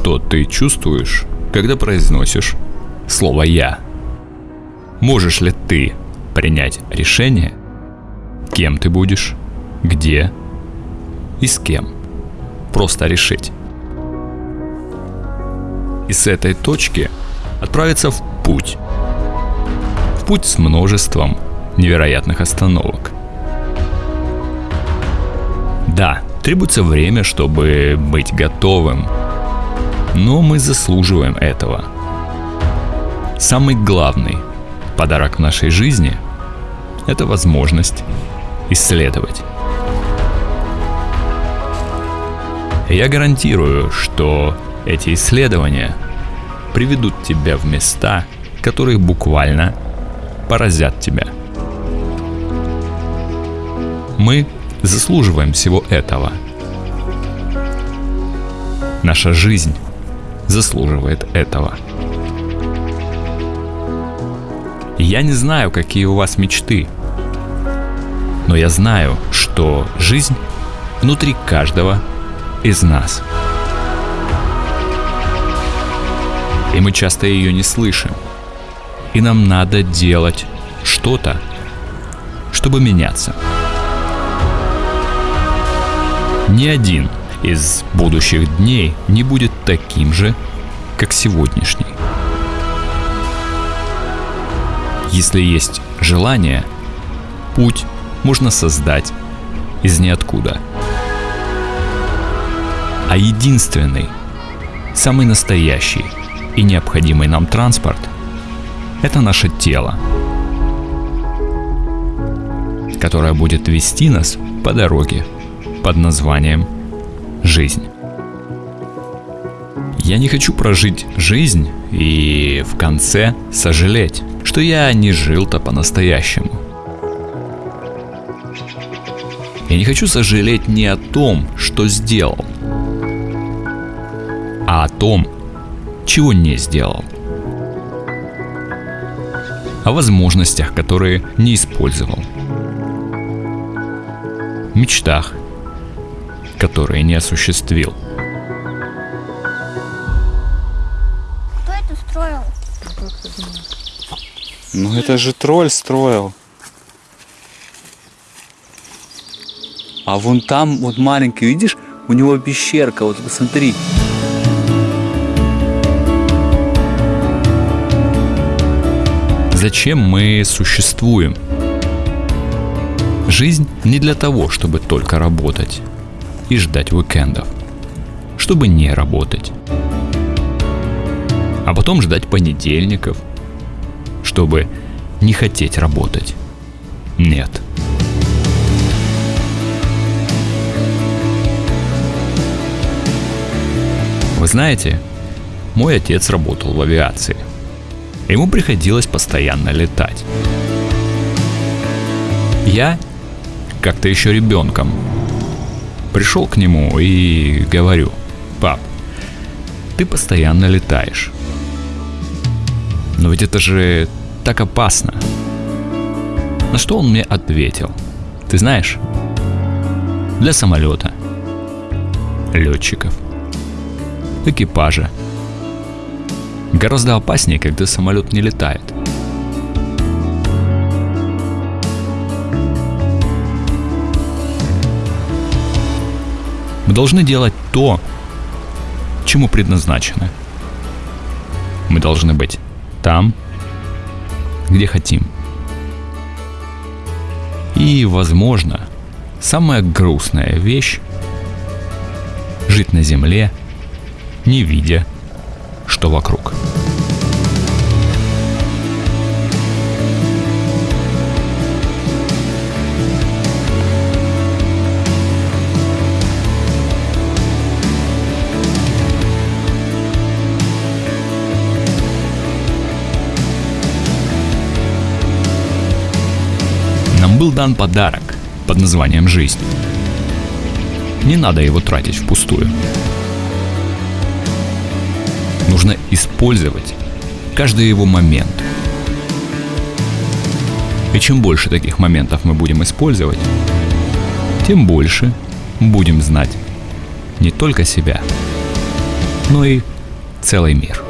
что ты чувствуешь, когда произносишь слово «я». Можешь ли ты принять решение, кем ты будешь, где и с кем. Просто решить. И с этой точки отправиться в путь. В путь с множеством невероятных остановок. Да, требуется время, чтобы быть готовым. Но мы заслуживаем этого. Самый главный подарок нашей жизни – это возможность исследовать. Я гарантирую, что эти исследования приведут тебя в места, которые буквально поразят тебя. Мы заслуживаем всего этого. Наша жизнь заслуживает этого. Я не знаю, какие у вас мечты, но я знаю, что жизнь внутри каждого из нас. И мы часто ее не слышим. И нам надо делать что-то, чтобы меняться. Ни один из будущих дней не будет таким же, как сегодняшний. Если есть желание, путь можно создать из ниоткуда – а единственный, самый настоящий и необходимый нам транспорт – это наше тело, которое будет вести нас по дороге под названием «Жизнь». Я не хочу прожить жизнь и в конце сожалеть, что я не жил-то по-настоящему. Я не хочу сожалеть ни о том, что сделал – а о том, чего не сделал. О возможностях, которые не использовал. Мечтах, которые не осуществил. Кто это строил? Ну это же тролль строил. А вон там, вот маленький, видишь, у него пещерка, вот посмотри. Зачем мы существуем? Жизнь не для того, чтобы только работать и ждать уикендов, чтобы не работать. А потом ждать понедельников, чтобы не хотеть работать. Нет. Вы знаете, мой отец работал в авиации – Ему приходилось постоянно летать. Я, как-то еще ребенком, пришел к нему и говорю, пап, ты постоянно летаешь. Но ведь это же так опасно. На что он мне ответил? Ты знаешь, для самолета, летчиков, экипажа – Гораздо опаснее, когда самолет не летает. Мы должны делать то, чему предназначены. Мы должны быть там, где хотим. И, возможно, самая грустная вещь – жить на земле, не видя что вокруг. Был дан подарок под названием «Жизнь». Не надо его тратить впустую. Нужно использовать каждый его момент. И чем больше таких моментов мы будем использовать, тем больше будем знать не только себя, но и целый мир.